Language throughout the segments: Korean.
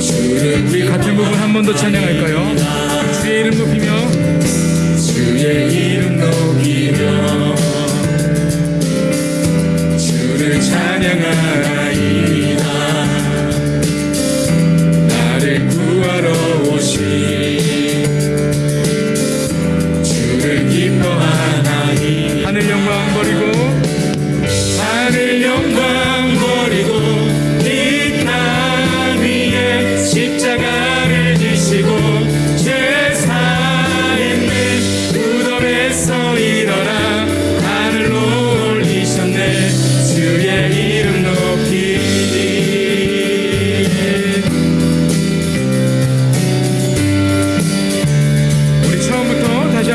주를 우리 같은 부분 한 번 더 찬양할까요? 주의 이름 높이며. 주의 이름 높이며. 주를 찬양하리라 나를 구하러 오신 주를 기뻐하나.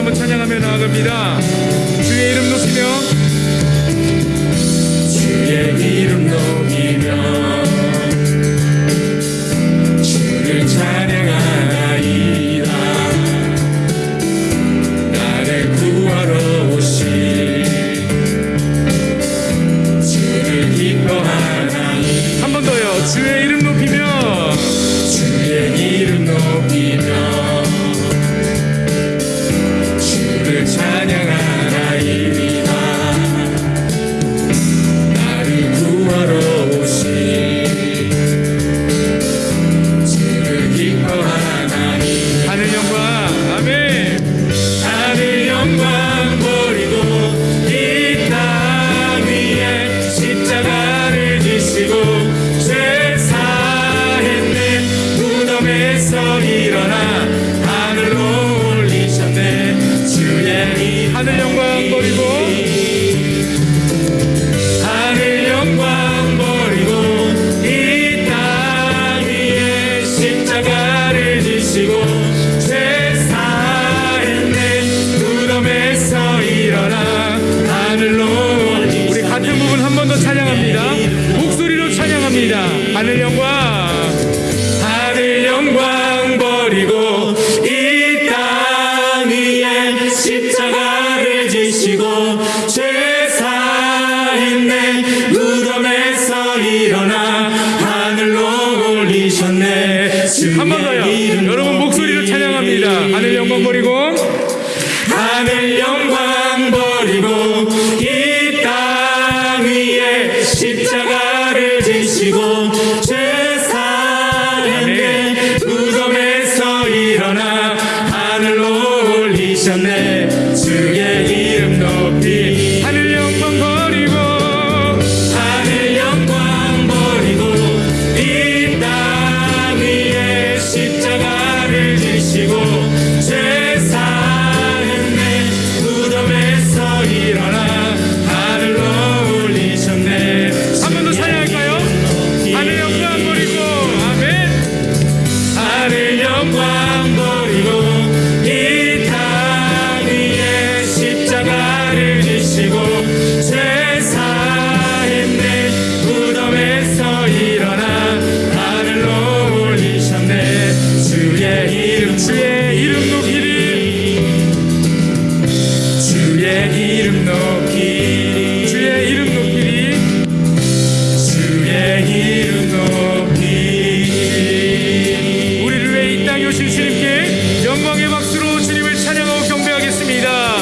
한번 찬양하며 나아갑니다. 주의 이름 높이며. 주의 이름 높이며. 주를 찬양하이다. 나를 구하러 오신 주를 기뻐하나이 한 번 더요. 주의 이름 높이며 주를 찬 하늘 영광 하늘 영광 버리고 이 땅 위에 십자가를 지시고 죄 사했네 무덤에서 일어나 하늘로 올리셨네 한 번 더요. 여러분 목소리로 찬양합니다. 하늘 영광 버리고 하늘 영광 버리고 하 우